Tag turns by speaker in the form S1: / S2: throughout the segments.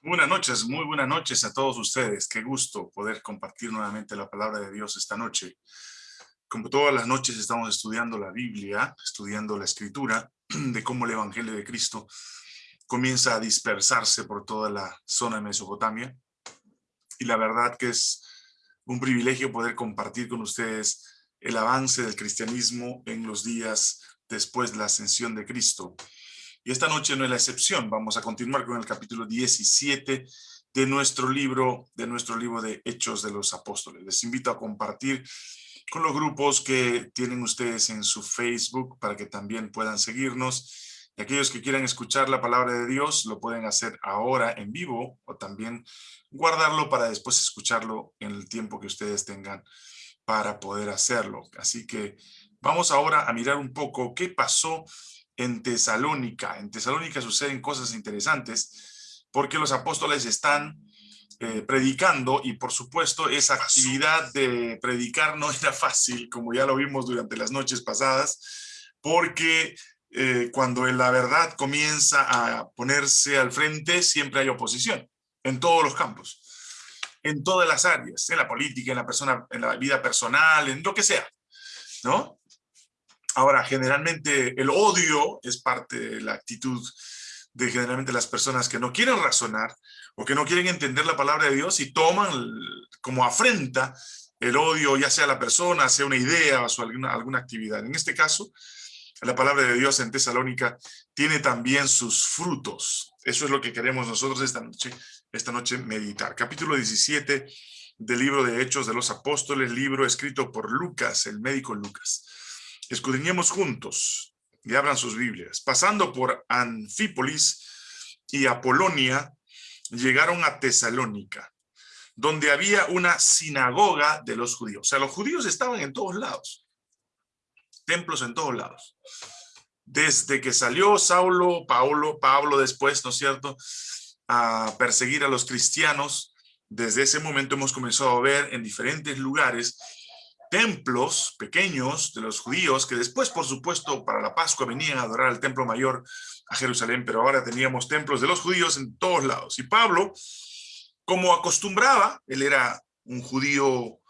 S1: Buenas noches, muy buenas noches a todos ustedes. Qué gusto poder compartir nuevamente la palabra de Dios esta noche. Como todas las noches estamos estudiando la Biblia, estudiando la Escritura, de cómo el Evangelio de Cristo comienza a dispersarse por toda la zona de Mesopotamia. Y la verdad que es un privilegio poder compartir con ustedes el avance del cristianismo en los días después de la ascensión de Cristo. Y esta noche no es la excepción. Vamos a continuar con el capítulo 17 de nuestro libro, de nuestro libro de Hechos de los Apóstoles. Les invito a compartir con los grupos que tienen ustedes en su Facebook para que también puedan seguirnos. Y aquellos que quieran escuchar la palabra de Dios lo pueden hacer ahora en vivo o también guardarlo para después escucharlo en el tiempo que ustedes tengan para poder hacerlo. Así que vamos ahora a mirar un poco qué pasó en Tesalónica. En Tesalónica suceden cosas interesantes porque los apóstoles están eh, predicando y por supuesto esa actividad de predicar no era fácil, como ya lo vimos durante las noches pasadas, porque eh, cuando la verdad comienza a ponerse al frente siempre hay oposición en todos los campos, en todas las áreas, en la política, en la persona, en la vida personal, en lo que sea, ¿no? Ahora, generalmente el odio es parte de la actitud de generalmente las personas que no quieren razonar o que no quieren entender la palabra de Dios y toman como afrenta el odio, ya sea la persona, sea una idea o alguna, alguna actividad. En este caso, la palabra de Dios en Tesalónica tiene también sus frutos. Eso es lo que queremos nosotros esta noche, esta noche meditar. Capítulo 17 del libro de Hechos de los Apóstoles, libro escrito por Lucas, el médico Lucas escudriñemos juntos y abran sus Biblias. Pasando por Anfípolis y Apolonia, llegaron a Tesalónica, donde había una sinagoga de los judíos. O sea, los judíos estaban en todos lados. Templos en todos lados. Desde que salió Saulo, Paulo, Pablo después, ¿no es cierto?, a perseguir a los cristianos, desde ese momento hemos comenzado a ver en diferentes lugares templos pequeños de los judíos, que después, por supuesto, para la Pascua venían a adorar al templo mayor a Jerusalén, pero ahora teníamos templos de los judíos en todos lados. Y Pablo, como acostumbraba, él era un judío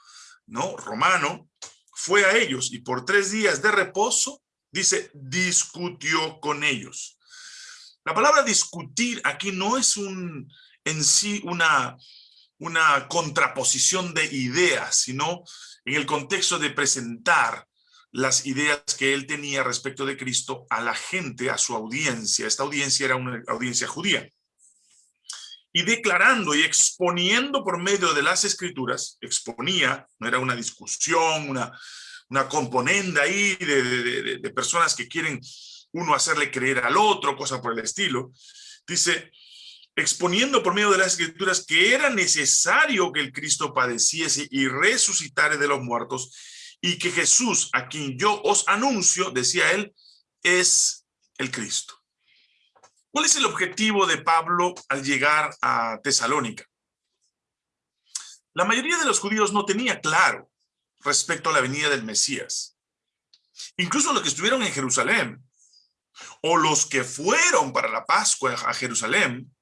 S1: ¿no? romano, fue a ellos y por tres días de reposo, dice, discutió con ellos. La palabra discutir aquí no es un, en sí una, una contraposición de ideas, sino en el contexto de presentar las ideas que él tenía respecto de Cristo a la gente, a su audiencia. Esta audiencia era una audiencia judía. Y declarando y exponiendo por medio de las escrituras, exponía, no era una discusión, una, una componenda ahí de, de personas que quieren uno hacerle creer al otro, cosa por el estilo. Dice, exponiendo por medio de las escrituras que era necesario que el Cristo padeciese y resucitare de los muertos, y que Jesús, a quien yo os anuncio, decía él, es el Cristo. ¿Cuál es el objetivo de Pablo al llegar a Tesalónica? La mayoría de los judíos no tenía claro respecto a la venida del Mesías. Incluso los que estuvieron en Jerusalén, o los que fueron para la Pascua a Jerusalén,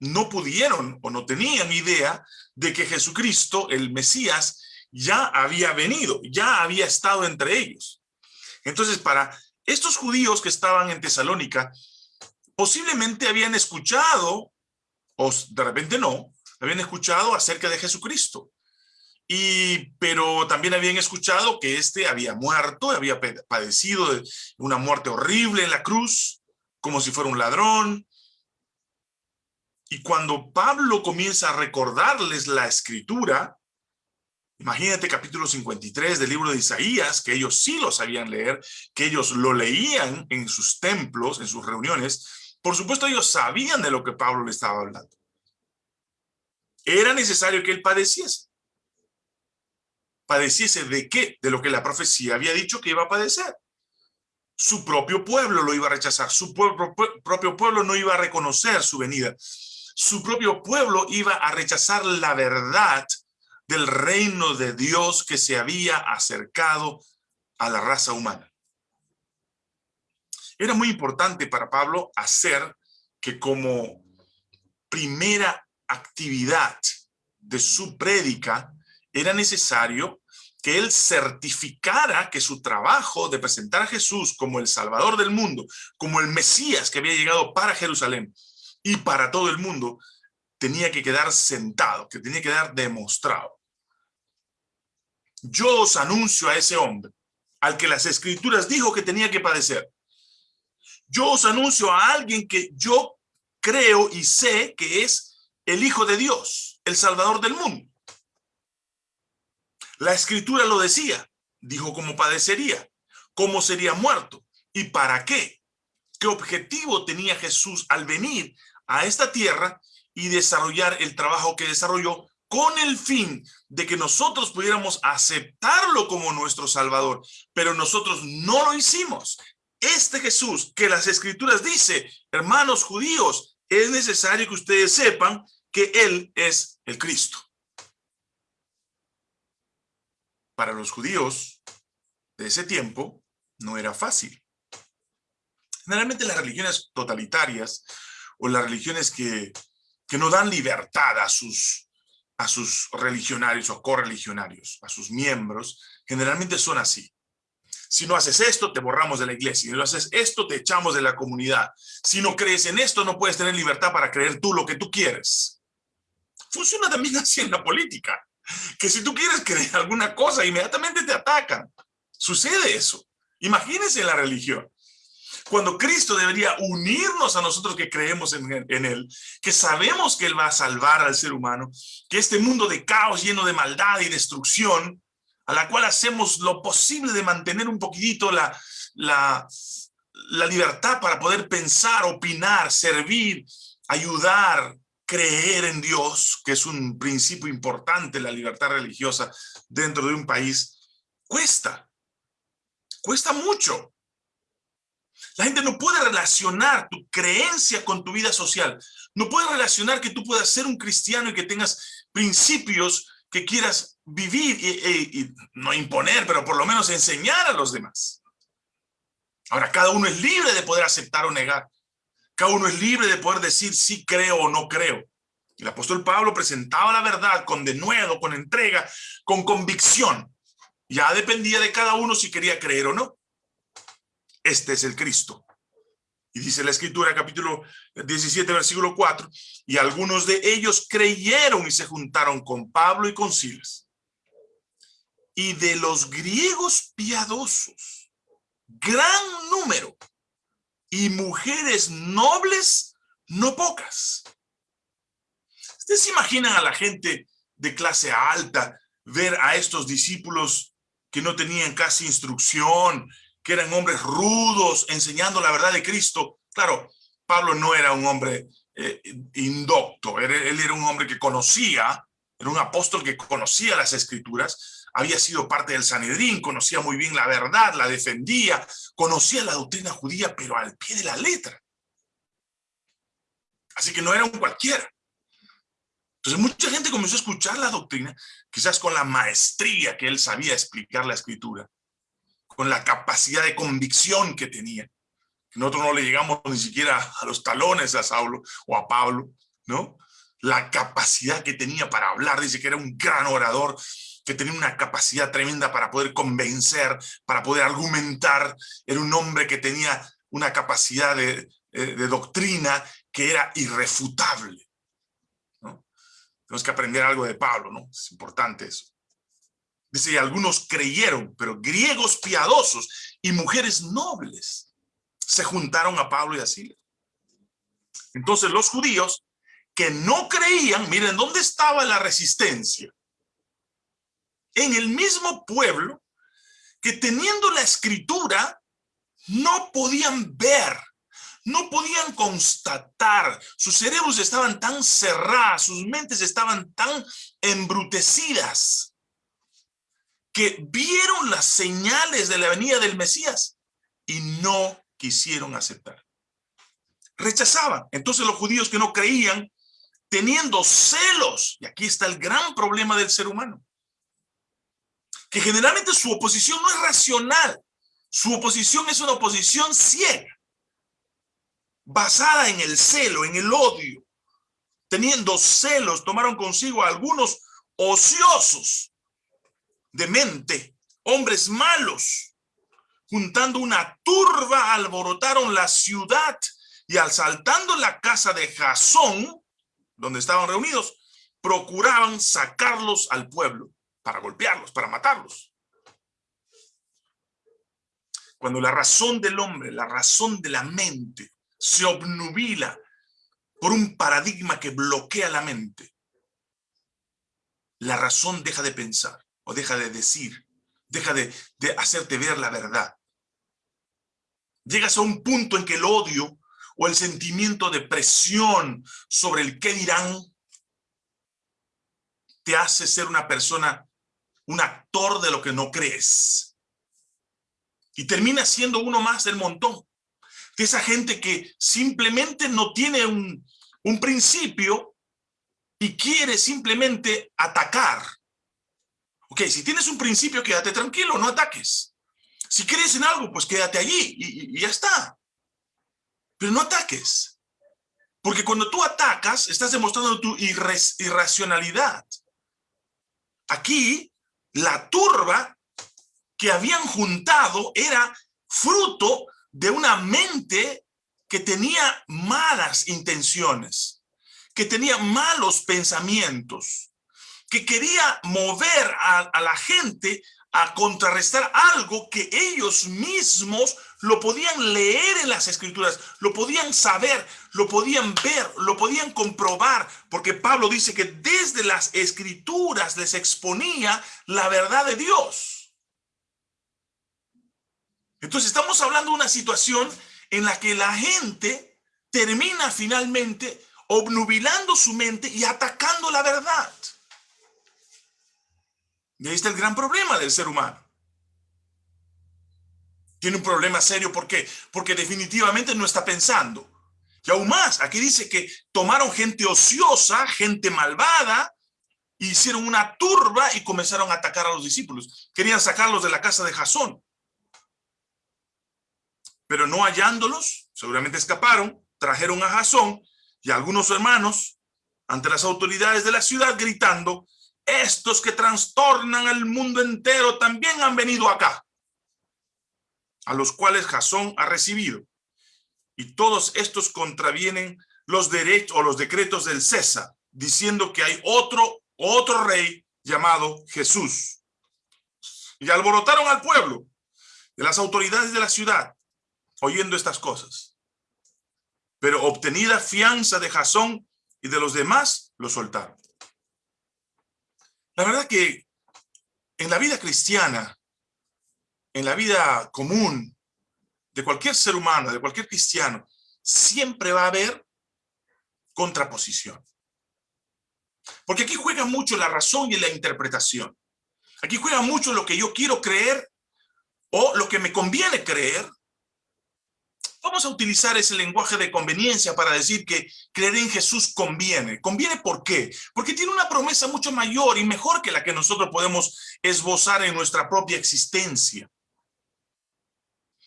S1: no pudieron o no tenían idea de que Jesucristo, el Mesías, ya había venido, ya había estado entre ellos. Entonces, para estos judíos que estaban en Tesalónica, posiblemente habían escuchado, o de repente no, habían escuchado acerca de Jesucristo. Y, pero también habían escuchado que éste había muerto, había padecido una muerte horrible en la cruz, como si fuera un ladrón, y cuando Pablo comienza a recordarles la escritura, imagínate capítulo 53 del libro de Isaías, que ellos sí lo sabían leer, que ellos lo leían en sus templos, en sus reuniones, por supuesto ellos sabían de lo que Pablo le estaba hablando. Era necesario que él padeciese. ¿Padeciese de qué? De lo que la profecía había dicho que iba a padecer. Su propio pueblo lo iba a rechazar, su propio pueblo no iba a reconocer su venida su propio pueblo iba a rechazar la verdad del reino de Dios que se había acercado a la raza humana. Era muy importante para Pablo hacer que como primera actividad de su prédica, era necesario que él certificara que su trabajo de presentar a Jesús como el Salvador del mundo, como el Mesías que había llegado para Jerusalén y para todo el mundo, tenía que quedar sentado, que tenía que quedar demostrado. Yo os anuncio a ese hombre, al que las escrituras dijo que tenía que padecer. Yo os anuncio a alguien que yo creo y sé que es el Hijo de Dios, el Salvador del mundo. La escritura lo decía, dijo cómo padecería, cómo sería muerto y para qué. ¿Qué objetivo tenía Jesús al venir a esta tierra y desarrollar el trabajo que desarrolló con el fin de que nosotros pudiéramos aceptarlo como nuestro Salvador, pero nosotros no lo hicimos. Este Jesús que las Escrituras dice, hermanos judíos, es necesario que ustedes sepan que Él es el Cristo. Para los judíos de ese tiempo no era fácil. Generalmente las religiones totalitarias o las religiones que, que no dan libertad a sus, a sus religionarios o correligionarios, a sus miembros, generalmente son así. Si no haces esto, te borramos de la iglesia. Si no haces esto, te echamos de la comunidad. Si no crees en esto, no puedes tener libertad para creer tú lo que tú quieres. Funciona también así en la política. Que si tú quieres creer alguna cosa, inmediatamente te atacan. Sucede eso. Imagínense la religión cuando Cristo debería unirnos a nosotros que creemos en, Él, que sabemos que Él va a salvar al ser humano, que este mundo de caos lleno de maldad y destrucción, a la cual hacemos lo posible de mantener un poquitito la, la libertad para poder pensar, opinar, servir, ayudar, creer en Dios, que es un principio importante, la libertad religiosa dentro de un país, cuesta, cuesta mucho. La gente no puede relacionar tu creencia con tu vida social. No puede relacionar que tú puedas ser un cristiano y que tengas principios que quieras vivir y, no imponer, pero por lo menos enseñar a los demás. Ahora, cada uno es libre de poder aceptar o negar. Cada uno es libre de poder decir sí creo o no creo. El apóstol Pablo presentaba la verdad con denuedo, con entrega, con convicción. Ya dependía de cada uno si quería creer o no este es el Cristo. Y dice la escritura, capítulo 17, versículo 4, y algunos de ellos creyeron y se juntaron con Pablo y con Silas. Y de los griegos piadosos, gran número, y mujeres nobles, no pocas. ¿Ustedes se imaginan a la gente de clase alta ver a estos discípulos que no tenían casi instrucción, que eran hombres rudos, enseñando la verdad de Cristo. Claro, Pablo no era un hombre eh, indocto, él, él era un hombre que conocía, era un apóstol que conocía las escrituras, había sido parte del Sanedrín, conocía muy bien la verdad, la defendía, conocía la doctrina judía, pero al pie de la letra. Así que no era un cualquiera. Entonces mucha gente comenzó a escuchar la doctrina, quizás con la maestría que él sabía explicar la escritura, con la capacidad de convicción que tenía. Nosotros no le llegamos ni siquiera a los talones a Saulo o a Pablo, ¿no? La capacidad que tenía para hablar, dice que era un gran orador, que tenía una capacidad tremenda para poder convencer, para poder argumentar. Era un hombre que tenía una capacidad de, eh, doctrina que era irrefutable. ¿no? Tenemos que aprender algo de Pablo, ¿no? Es importante eso. Dice, algunos creyeron, pero griegos piadosos y mujeres nobles se juntaron a Pablo y a Silas. Entonces los judíos que no creían, miren, ¿dónde estaba la resistencia? En el mismo pueblo que teniendo la escritura no podían ver, no podían constatar, sus cerebros estaban tan cerrados, sus mentes estaban tan embrutecidas que vieron las señales de la venida del Mesías y no quisieron aceptar. Rechazaban. Entonces los judíos que no creían, teniendo celos, y aquí está el gran problema del ser humano, que generalmente su oposición no es racional, su oposición es una oposición ciega, basada en el celo, en el odio, teniendo celos, tomaron consigo a algunos ociosos de mente, hombres malos, juntando una turba, alborotaron la ciudad y asaltando la casa de Jasón, donde estaban reunidos, procuraban sacarlos al pueblo para golpearlos, para matarlos. Cuando la razón del hombre, la razón de la mente se obnubila por un paradigma que bloquea la mente, la razón deja de pensar o deja de decir, deja de, hacerte ver la verdad. Llegas a un punto en que el odio o el sentimiento de presión sobre el qué dirán te hace ser una persona, un actor de lo que no crees. Y termina siendo uno más del montón. De esa gente que simplemente no tiene un principio y quiere simplemente atacar. Ok, si tienes un principio, quédate tranquilo, no ataques. Si crees en algo, pues quédate allí y, y ya está. Pero no ataques. Porque cuando tú atacas, estás demostrando tu irracionalidad. Aquí, la turba que habían juntado era fruto de una mente que tenía malas intenciones, que tenía malos pensamientos, que quería mover a, la gente a contrarrestar algo que ellos mismos lo podían leer en las escrituras, lo podían saber, lo podían ver, lo podían comprobar, porque Pablo dice que desde las escrituras les exponía la verdad de Dios. Entonces estamos hablando de una situación en la que la gente termina finalmente obnubilando su mente y atacando la verdad. Y ahí está el gran problema del ser humano. Tiene un problema serio, ¿por qué? Porque definitivamente no está pensando. Y aún más, aquí dice que tomaron gente ociosa, gente malvada, hicieron una turba y comenzaron a atacar a los discípulos. Querían sacarlos de la casa de Jasón. Pero no hallándolos, seguramente escaparon, trajeron a Jasón y a algunos hermanos ante las autoridades de la ciudad gritando, estos que trastornan al mundo entero también han venido acá, a los cuales Jasón ha recibido. Y todos estos contravienen los derechos o los decretos del César, diciendo que hay otro, otro rey llamado Jesús. Y alborotaron al pueblo de las autoridades de la ciudad, oyendo estas cosas. Pero obtenida fianza de Jasón y de los demás, lo soltaron. La verdad que en la vida cristiana, en la vida común de cualquier ser humano, de cualquier cristiano, siempre va a haber contraposición. Porque aquí juega mucho la razón y la interpretación. Aquí juega mucho lo que yo quiero creer o lo que me conviene creer Vamos a utilizar ese lenguaje de conveniencia para decir que creer en Jesús conviene. ¿Conviene por qué? Porque tiene una promesa mucho mayor y mejor que la que nosotros podemos esbozar en nuestra propia existencia.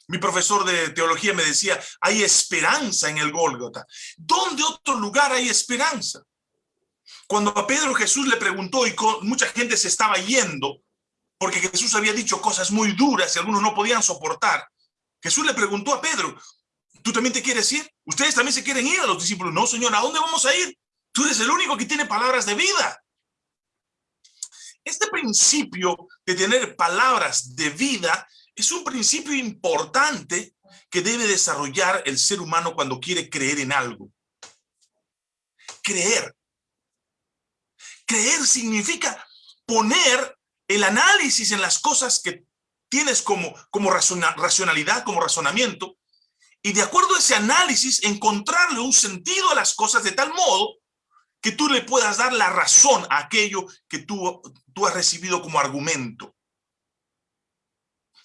S1: Mi profesor de teología me decía, hay esperanza en el Gólgota. ¿Dónde otro lugar hay esperanza? Cuando a Pedro Jesús le preguntó y mucha gente se estaba yendo, porque Jesús había dicho cosas muy duras y algunos no podían soportar, Jesús le preguntó a Pedro, ¿Tú también te quieres ir? ¿Ustedes también se quieren ir a los discípulos? No, Señor, ¿a dónde vamos a ir? Tú eres el único que tiene palabras de vida. Este principio de tener palabras de vida es un principio importante que debe desarrollar el ser humano cuando quiere creer en algo. Creer. Creer significa poner el análisis en las cosas que tienes como, como racionalidad, como razonamiento, y de acuerdo a ese análisis encontrarle un sentido a las cosas de tal modo que tú le puedas dar la razón a aquello que tú, tú has recibido como argumento.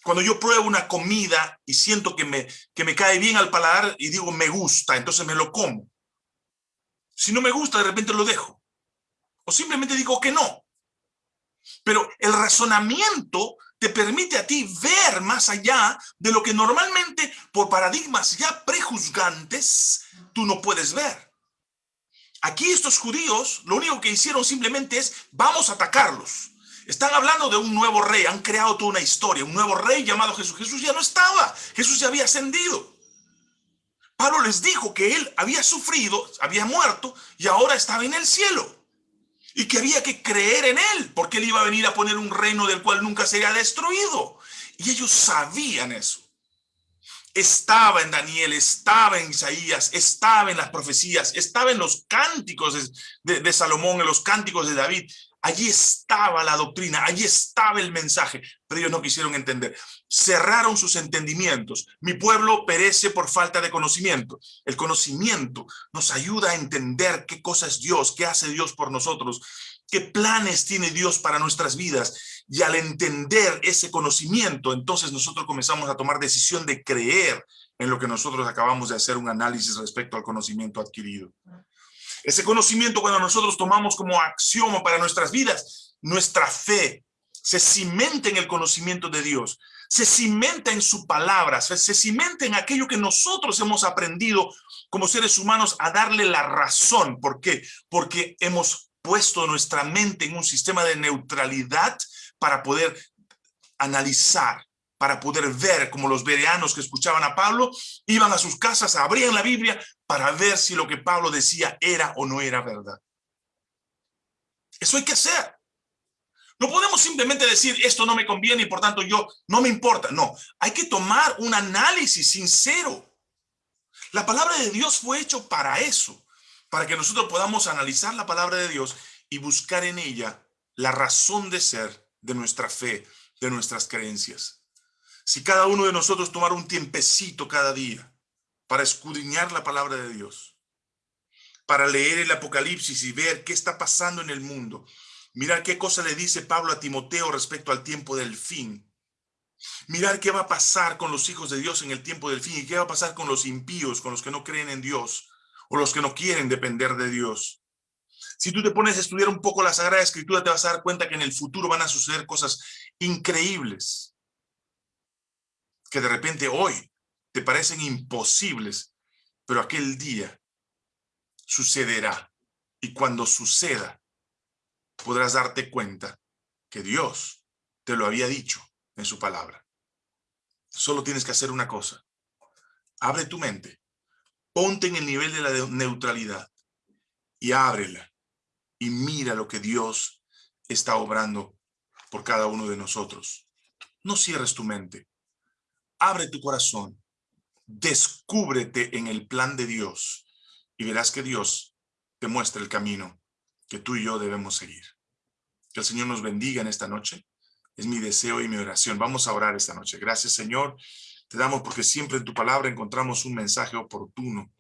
S1: Cuando yo pruebo una comida y siento que me, que me cae bien al paladar y digo me gusta, entonces me lo como. Si no me gusta, de repente lo dejo. O simplemente digo que no. Pero el razonamiento te permite a ti ver más allá de lo que normalmente por paradigmas ya prejuzgantes tú no puedes ver. Aquí estos judíos lo único que hicieron simplemente es, vamos a atacarlos. Están hablando de un nuevo rey, han creado toda una historia, un nuevo rey llamado Jesús. Jesús ya no estaba, Jesús ya había ascendido. Pablo les dijo que él había sufrido, había muerto y ahora estaba en el cielo. Y que había que creer en él, porque él iba a venir a poner un reino del cual nunca sería destruido. Y ellos sabían eso. Estaba en Daniel, estaba en Isaías, estaba en las profecías, estaba en los cánticos de, de Salomón, en los cánticos de David. Allí estaba la doctrina, allí estaba el mensaje, pero ellos no quisieron entender. Cerraron sus entendimientos. Mi pueblo perece por falta de conocimiento. El conocimiento nos ayuda a entender qué cosa es Dios, qué hace Dios por nosotros, qué planes tiene Dios para nuestras vidas. Y al entender ese conocimiento, entonces nosotros comenzamos a tomar decisión de creer en lo que nosotros acabamos de hacer un análisis respecto al conocimiento adquirido. Ese conocimiento cuando nosotros tomamos como axioma para nuestras vidas, nuestra fe se cimenta en el conocimiento de Dios, se cimenta en su palabra, se, cimenta en aquello que nosotros hemos aprendido como seres humanos a darle la razón. ¿Por qué? Porque hemos puesto nuestra mente en un sistema de neutralidad para poder analizar, para poder ver, como los bereanos que escuchaban a Pablo, iban a sus casas, abrían la Biblia para ver si lo que Pablo decía era o no era verdad. Eso hay que hacer. No podemos simplemente decir, esto no me conviene y por tanto yo no me importa. No, hay que tomar un análisis sincero. La palabra de Dios fue hecho para eso, para que nosotros podamos analizar la palabra de Dios y buscar en ella la razón de ser de nuestra fe, de nuestras creencias. Si cada uno de nosotros tomara un tiempecito cada día para escudriñar la palabra de Dios, para leer el Apocalipsis y ver qué está pasando en el mundo, mirar qué cosa le dice Pablo a Timoteo respecto al tiempo del fin, mirar qué va a pasar con los hijos de Dios en el tiempo del fin y qué va a pasar con los impíos, con los que no creen en Dios o los que no quieren depender de Dios. Si tú te pones a estudiar un poco la Sagrada Escritura, te vas a dar cuenta que en el futuro van a suceder cosas increíbles que de repente hoy te parecen imposibles, pero aquel día sucederá. Y cuando suceda, podrás darte cuenta que Dios te lo había dicho en su palabra. Solo tienes que hacer una cosa. Abre tu mente, ponte en el nivel de la neutralidad y ábrela y mira lo que Dios está obrando por cada uno de nosotros. No cierres tu mente abre tu corazón, descúbrete en el plan de Dios y verás que Dios te muestra el camino que tú y yo debemos seguir. Que el Señor nos bendiga en esta noche. Es mi deseo y mi oración. Vamos a orar esta noche. Gracias, Señor. Te damos porque siempre en tu palabra encontramos un mensaje oportuno.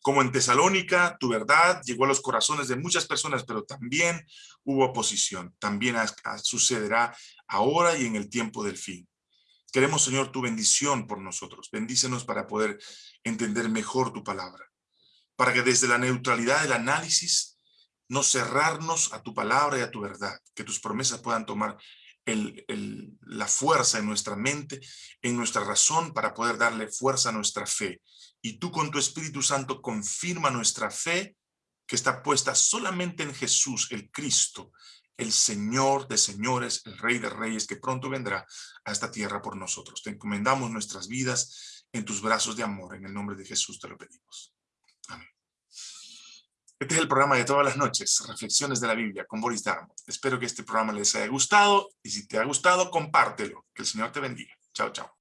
S1: Como en Tesalónica, tu verdad llegó a los corazones de muchas personas, pero también hubo oposición. También sucederá ahora y en el tiempo del fin. Queremos, Señor, tu bendición por nosotros. Bendícenos para poder entender mejor tu palabra. Para que desde la neutralidad del análisis, no cerrarnos a tu palabra y a tu verdad. Que tus promesas puedan tomar la fuerza en nuestra mente, en nuestra razón, para poder darle fuerza a nuestra fe. Y tú con tu Espíritu Santo confirma nuestra fe que está puesta solamente en Jesús, el Cristo, el Señor de señores, el Rey de reyes, que pronto vendrá a esta tierra por nosotros. Te encomendamos nuestras vidas en tus brazos de amor. En el nombre de Jesús te lo pedimos. Amén. Este es el programa de todas las noches, Reflexiones de la Biblia con Boris Darmo. Espero que este programa les haya gustado y si te ha gustado, compártelo. Que el Señor te bendiga. Chao, chao.